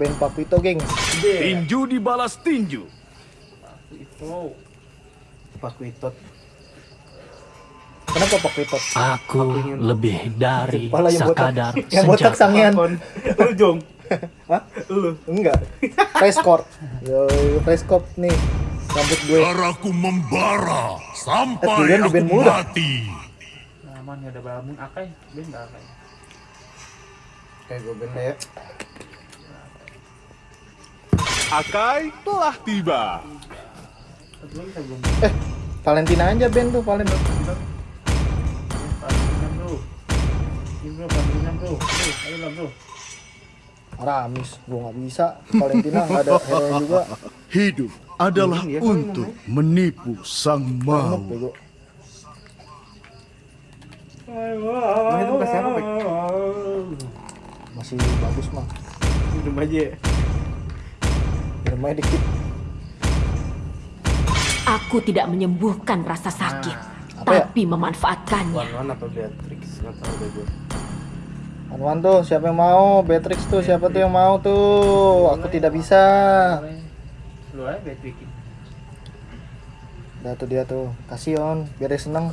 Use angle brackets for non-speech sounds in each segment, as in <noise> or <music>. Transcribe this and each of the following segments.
band Papito, geng. Tinju dibalas tinju. Itu. Pakuitot. Kenapa Pakuitot? Aku lebih dari <laughs> Kepala yang botak, sekadar <laughs> yang botak senjata. sangean. Lu jong. <laughs> Hah? Lu. Enggak. Preskor. Yo, preskop nih. Rambut gue. Darahku membara Eh, sampai di aku mati. Aman gak ada balamun akai. Ben gak akai. Kayak gue ya. Akai telah tiba. Eh, Valentina aja band tuh, Valentina. Valentina bro. Ini bro, Valentina bro. Bro, ayo lah bro. Aramis, gue nggak bisa. Valentina nggak ada hero juga. Hidup adalah Iya, untuk menipu sang mau. Nah, itu? Masih bagus mah. Minum aja. Aja dikit. Aku tidak menyembuhkan rasa sakit, Apa ya? tapi memanfaatkannya. Wan apa Beatrix? Nggak tahu deh gue. Anwan tuh, siapa yang mau? Beatrix tuh, siapa tuh yang mau tuh? Aku tidak bisa. Lu aja Beatrix. Udah tuh dia tuh, kasih on, biar dia seneng.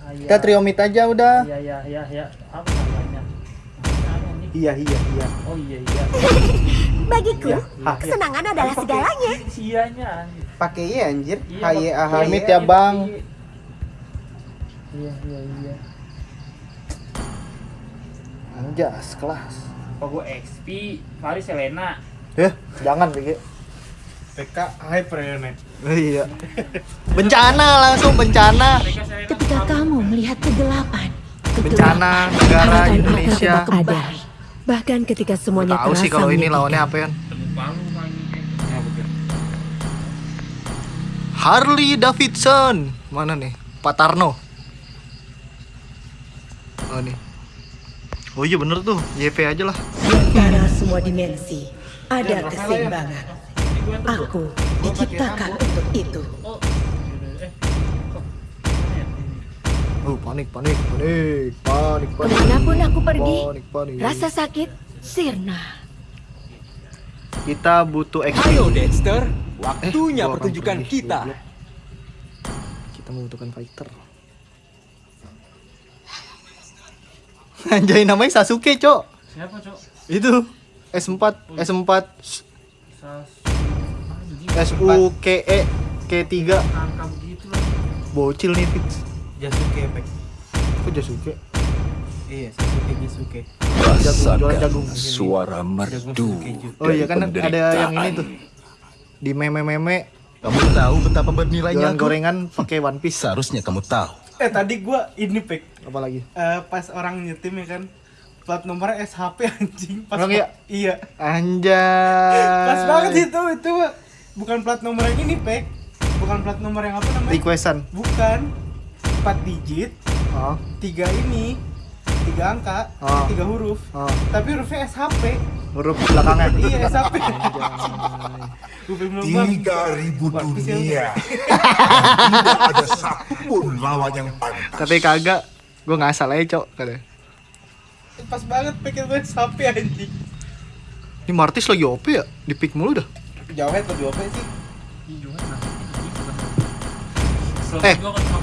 Ah, iya. Kita triomit aja udah. Iya iya iya iya. Apa namanya? Iya, iya, iya. Oh iya iya. <laughs> Bagiku, Ya, hah. kesenangan adalah segalanya. Sianya anjir. Pakai iya anjir. Iya, pakai- AHY. Triomit ya, Bang. Iya iya iya. Anjas, kelas. Apa gue XP, Faris Selena. Eh, jangan, BG. PK Hypernet. Oh, iya. Bencana langsung bencana. Ketika kamu melihat kegelapan, Bencana negara Indonesia. kembali. Bahkan ketika semuanya Tahu sih kalau ini lawannya apa ya? Ya. Harley Davidson. Mana nih? Pak Tarno. Oh nih. Oh iya bener tuh, YP aja lah. Di antara semua dimensi ada keseimbangan. Aku diciptakan untuk itu. Oh panik, panik, panik, panik, panik. Ke mana pun aku pergi, Panik, panik. rasa sakit sirna. Kita butuh XP. Ayo Dexter, Eh, waktunya orang pertunjukan pergi, kita. goblok. Kita membutuhkan fighter. <laughs> Anjay namanya Sasuke, Cok. Siapa, Cok? Itu S4, S4, Sas S U K E K3. angka begitu lah. Bocil nih fix. Jasuke Pek. Kok Jasuke? Iya, Sasuke Jasuke. Jagung, jualan jagung. suara merdu. Oh iya kan ada yang ini tuh. Di meme-meme Kamu tahu betapa bernilainya jualan aku? gorengan pakai One Piece. Seharusnya kamu tahu. Eh tadi gua ini Pek. Apalagi? Eh, pas orang nyetim ya kan. Plat nomornya SHP <laughs> anjing. Pas Emang iya? Iya. Anjay. Pas banget itu itu bukan plat nomor yang ini Pek. Bukan plat nomor yang apa namanya? Requestan. Bukan. 4 digit, Oh. tiga ini, tiga angka, Oh. tiga huruf. Oh. Tapi hurufnya SHP. Huruf belakangnya. Iya SHP. <laughs> Tiga ribu dunia. Tidak ada satupun lawan yang pantas. Tapi kagak. Gue ngasal aja, Cok. Katanya. Pas banget pikir gue SHP anjing. Ini Martis lagi OP ya? Di pick mulu dah. Jawabnya lebih apa sih? Eh,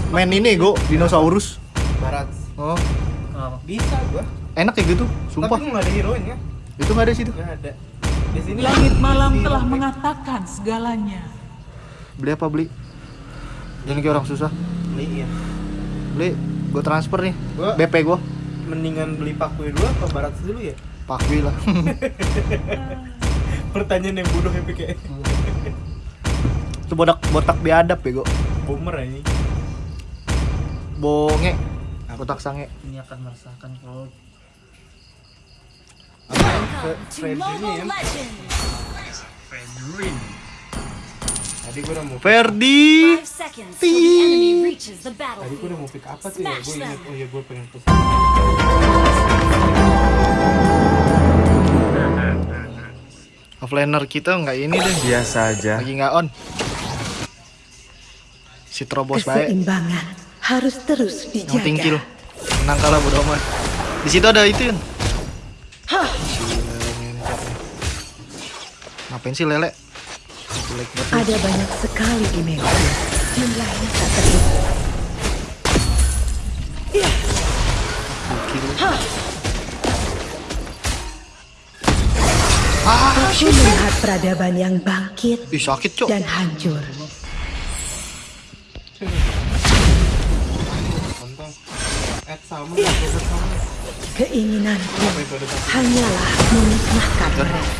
main ini gue dinosaurus. Barat. Oh, Bisa gua. enak ya gitu. Sumpah. Tapi nggak ada heroinnya. Itu nggak ada situ. Nggak ada. Di sini Langit malam telah mengatakan segalanya. Beli apa beli? Jangan kayak orang susah. Beli ya. Beli, gue transfer nih. Gua- BP gue. Mendingan beli Pakwe dulu apa Barat dulu ya? Pakwi lah. <laughs> Pertanyaan yang bodoh ya kayak Itu botak botak biadab ya gue. Boomer ini. Bonge. Botak sange. Ini akan merasakan kalau Freddy ini ya. Fredrin. Tadi gua udah mau Ferdi. the Tadi gua battlefield. udah mau pick apa tuh ya? Gua inget, oh iya gua pengen pesan. Offlaner kita nggak ini deh. Biasa aja. Lagi nggak on. Si terobos baik. Keseimbangan harus terus Yang tingkil. dijaga. Menang kalah bodo amat. Di situ ada itu Yun. Ngapain sih lele? Ada banyak sekali dimensi. Jumlahnya tak terhitung. Aku melihat peradaban yang bangkit Ih sakit cok. dan hancur. Keinginanku hanyalah memusnahkan mereka.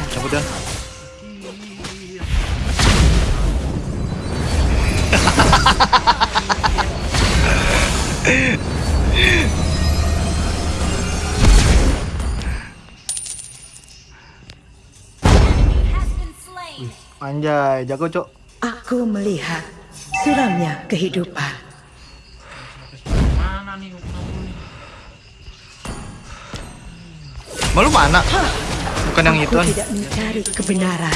Slain. Anjay, jago cok. Aku melihat suramnya kehidupan. Mana nih? Kenapa nih? Malu mana? Bukan yang itu Aku tidak mencari kebenaran.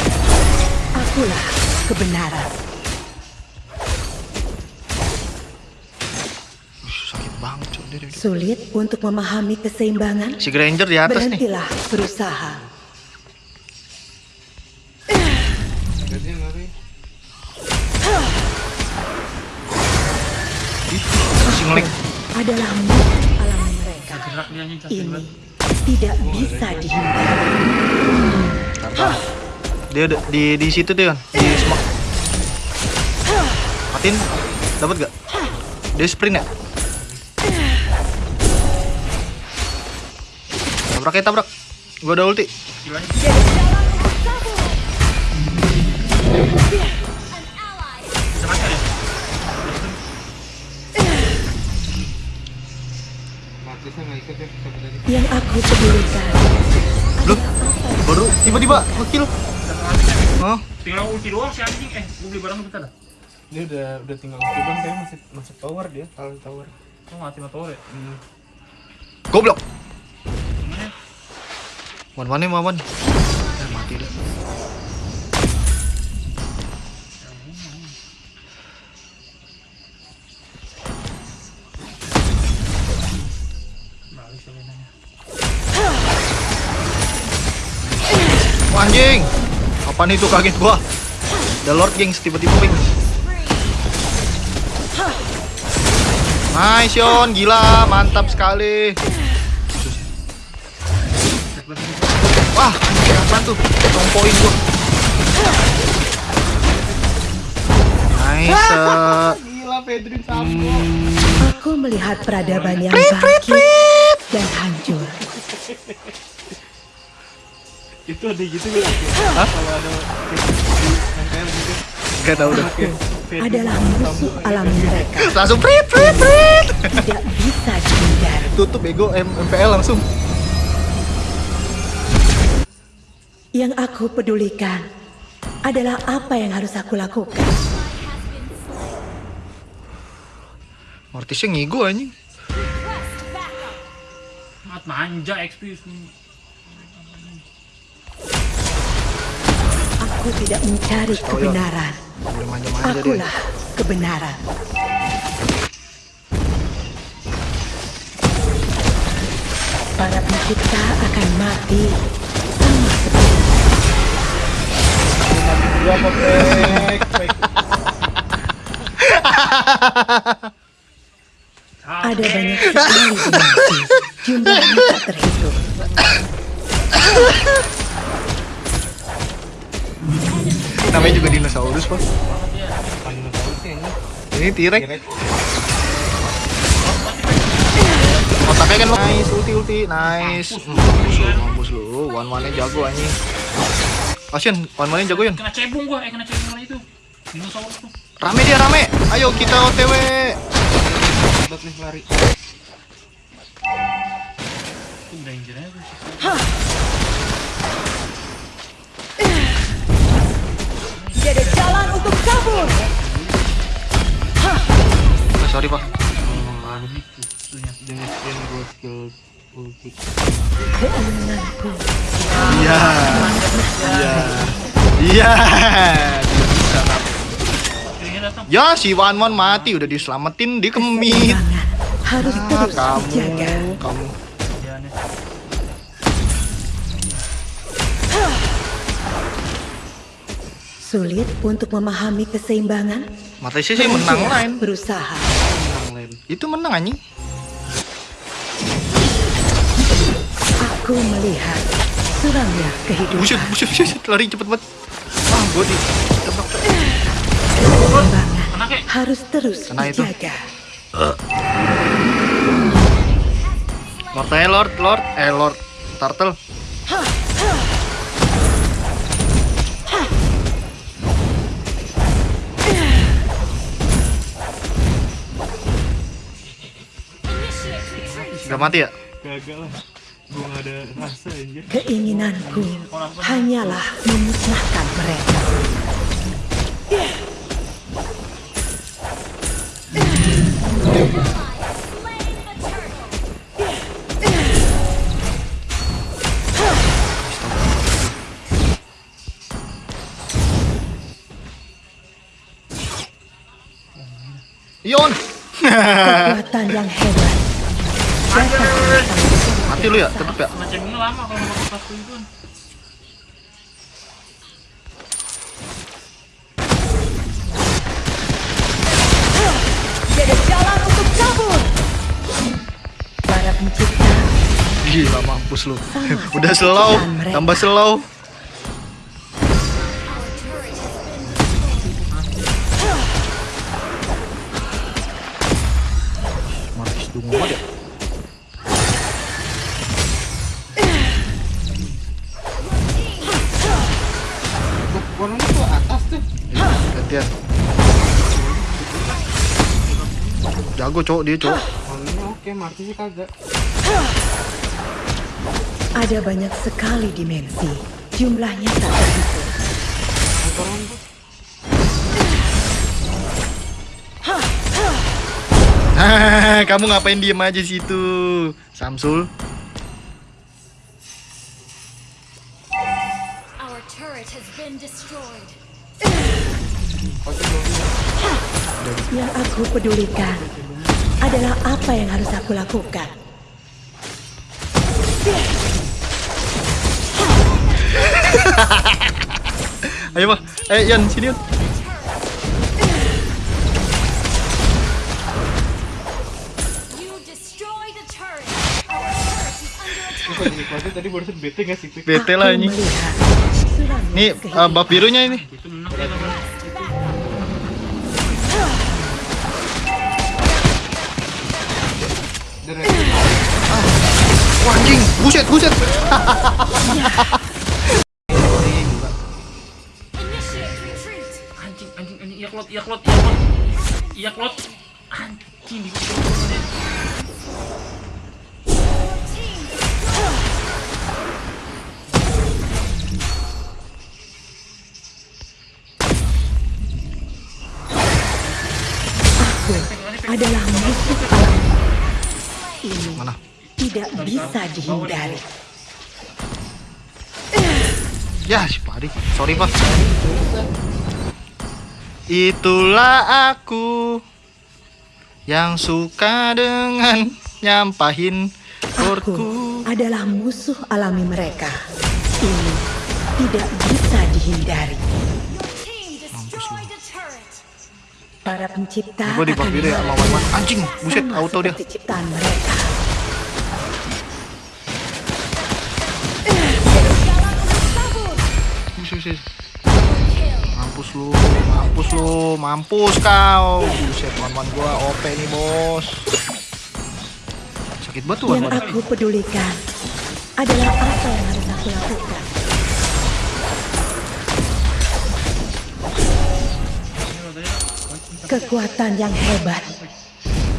Akulah kebenaran. Sulit untuk memahami keseimbangan. Si Granger di atas nih. Berhentilah berusaha. Ini tidak bisa dihindari. Dia udah di di situ tuh. Di smoke. Matiin. Dapat gak? Dia sprint ya? Tabrak ya tabrak. Gua ada ulti. An Yang aku pedulikan Loh, baru tiba-tiba ngekill. Oh, Tinggal ulti doang si anjing. Eh, gue beli barang bentar dah. Dia udah udah tinggal ikut kayak masih masih tower dia, kalau tower. Oh, mati mati ya. Hmm. goblok. Wan mana mawan? Eh, mati dah. Anjing. Apaan itu kaget gua? The Lord Gengs tiba-tiba ping. Nice Yon, gila, mantap sekali. Wah, apaan tuh? Potong poin gua. Nice. eh. Gila Pedrin sampo. Aku melihat peradaban yang bangkit dan hancur. Itu ada gitu nggak? Hah? Kalau ada gitu. Gak tau dah. Adalah musuh alam mereka. <laughs> Langsung prit prit prit. Tidak bisa dihindari. Tutup ego M MPL langsung. Yang aku pedulikan adalah apa yang harus aku lakukan. Mortisnya ngigo anjing. Mat manja XP Aku tidak mencari kebenaran. Akulah kebenaran. Para pencipta akan mati sama seperti ada banyak sekali dimensi. Jumlahnya tak terhitung. Namanya juga dinosaurus, Pak. Ini. Ini T-Rex. Direct. Otaknya kan nice, ulti ulti, nice. Mampus lu, mampus lu. One one nya jago anjing. Kasian, one one nya jago Yun. Kena cebung gua, eh kena cebung mana itu? Dinosaurus tuh. Rame dia rame. Ayo kita OTW. Lari. Danger aja jalan untuk kabur. Oh, sorry pak. Iya. Iya. Iya. Ya si Wan Wan mati udah diselamatin di kemit. harus Ah, terus kamu, kamu. Sulit untuk memahami keseimbangan. Matesi sih menang Sudah lain. Berusaha. Itu menang anjing. Aku melihat suramnya kehidupan. Buset, buset, buset, lari cepet banget. Ah, gua di. Keseimbangan harus terus Kena itu. dijaga. Lord, eh, Lord, Lord, eh, Lord, Turtle. Mati ya? Gagal lah. Gua gak ada rasa anjir. Keinginanku hanyalah memusnahkan mereka. Ion. <laughs> Kekuatan yang hebat. Mati lu ya, tetep ya. Macamnya lama kalau mau pas itu. Jadi jalan untuk kabur. Para pencipta Gila mampus lu. <laughs> Udah slow, tambah slow. Markis dungu banget Jago cowok dia cowok. Oke, Marti sih kagak. ada banyak sekali dimensi. Jumlahnya tak terhitung. <laughs> Kamu ngapain diem aja situ, Samsul? Our turret has been destroyed. Yang aku pedulikan adalah apa yang harus aku lakukan. <laughs> Ayo pak, eh Yan sini Yan. Tadi barusan bete gak sih? Bete lah ini. Nih kehidupan. uh, bab birunya ini. Buset. Anjing, anjing, anjing, klot, klot, klot. Klot. Anjing, di Team Aku adalah musuh alam. Ini Mana? tidak bisa dihindari. Ya si Padi, sorry pak. Itulah aku yang suka dengan nyampahin Aku korku. adalah musuh alami mereka. Ini tidak bisa dihindari. Para pencipta Gua di bab akan biru ya sama. Anjing, buset auto dia. ciptaan mereka. Buset. Mampus lu, mampus lu, mampus kau. Buset, teman-teman gua OP nih bos. Sakit banget tuh Yang Wan-Wan. aku pedulikan adalah apa yang harus aku lakukan. Kekuatan yang hebat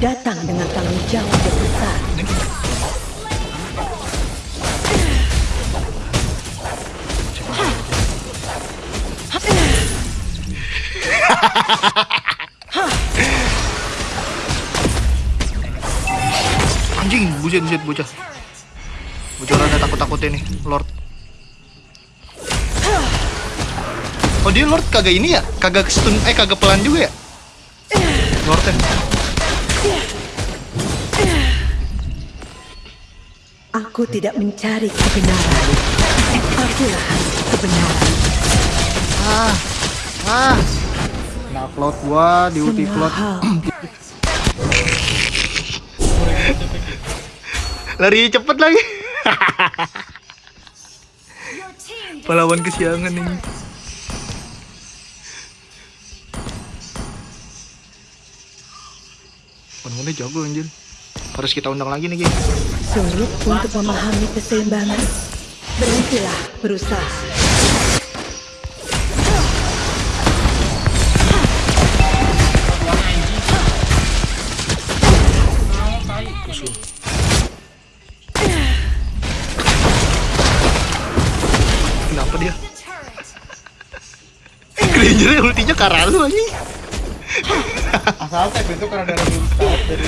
datang dengan tanggung jawab yang besar. Anjing, buset, buset, bocah. Bocah rada takut-takutin nih, Lord. Oh dia Lord kagak ini ya? Kagak stun, eh kagak pelan juga ya? Lordnya. Aku tidak mencari kebenaran. Akulah kebenaran. Ah, Ah. Nah, cloud gua di ulti cloud. Lari cepet lagi. <laughs> Pahlawan kesiangan ini. Bener-bener jago anjir. Harus kita undang lagi nih, Ki. sulit untuk memahami keseimbangan. Berhentilah berusaha. Karena lu anjing. Asal tag itu karena dari belum start dari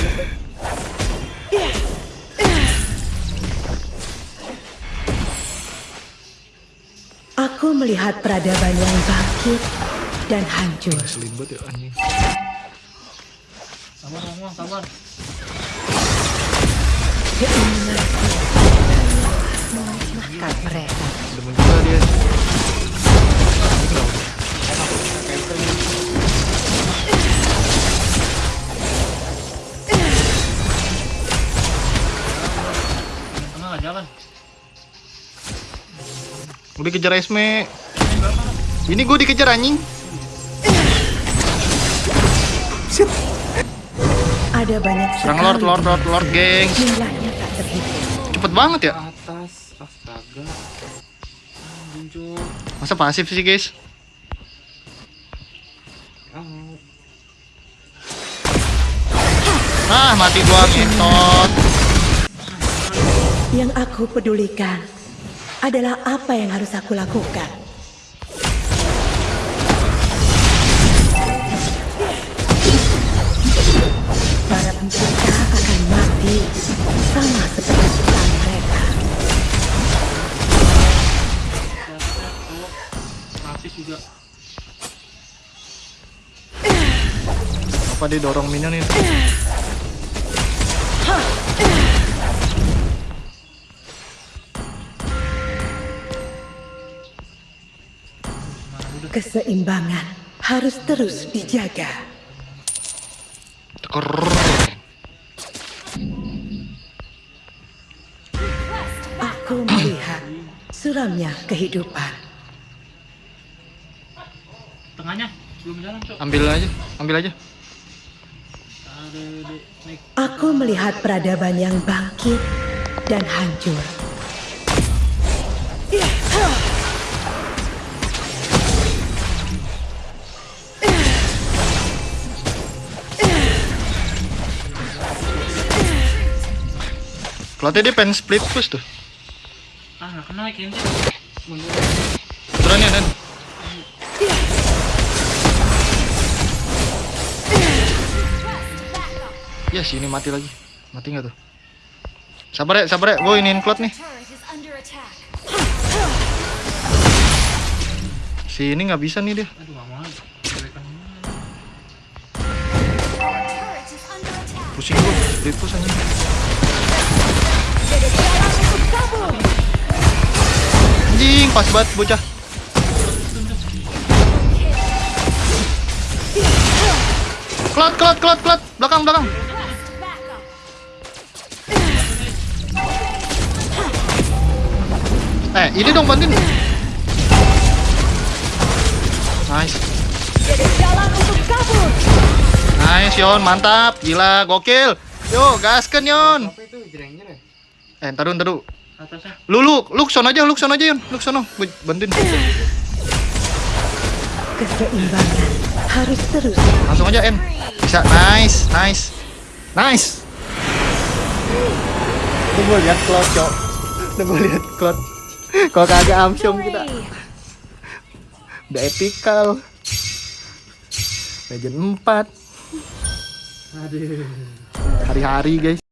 Aku melihat peradaban yang bangkit dan hancur. Banget ya anjing. Sabar ngomong, sabar. Keinginanku memusnahkan mereka. Demen juga dia. Nggak jalan. Udah kejar Esme. Ini gue dikejar anjing. Ada banyak Serang Lord, Lord, Lord, Lord, terhitung. Cepet banget ya. Atas, astaga. Muncul. Masa pasif sih, guys? Ah, mati gua ngetot. Yang aku pedulikan adalah apa yang harus aku lakukan. Para pencipta akan mati sama seperti ciptaan mereka. Juga. Apa dia dorong minion itu? Keseimbangan harus terus dijaga. Aku melihat suramnya kehidupan. Tengahnya belum jalan, Cok. Ambil aja, ambil aja. Aku melihat peradaban yang bangkit dan hancur. Kalau dia pengen split push tuh. Ah, nggak kena kayaknya. Turun ya, Dan. Ya, sini mati lagi. Mati nggak tuh? Sabar ya, sabar ya. Gue iniin cloud nih. Si ini nggak bisa nih dia. Pusing gue, split push aja. Anjing, pas banget bocah. Cloud, cloud, cloud, cloud. Belakang, belakang. Eh, ini dong bantuin. Nice. Nice, Yon. Mantap. Gila, gokil. Yo, gaskan, Yon. apa itu ya? Eh, ntar dulu, ntar dulu. atasnya. Lu, lu, lu sono aja, lu sono aja, Yon. Lu sono. Gue bantuin. Keseimbangan harus terus. Langsung aja, En. Bisa. Nice, nice. Nice. Udah gue liat Cloud, Cok. Udah gue liat Cloud. Kalau kagak Amsyong kita. Udah epical. Legend 4. Aduh. Hari-hari, guys.